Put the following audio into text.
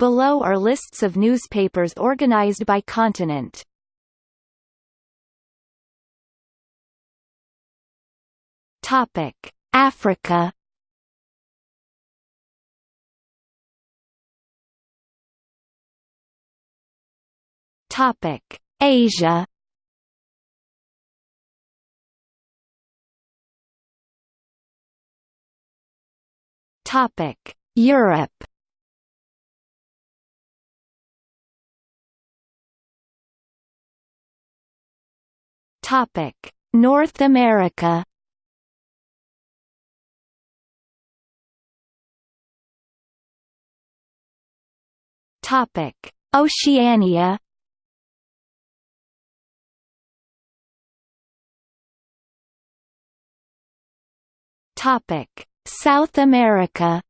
Below are lists of newspapers organized by continent. Topic: Africa. Topic: Asia. Topic: Europe. Topic: North America. Topic: Oceania. Topic: South America.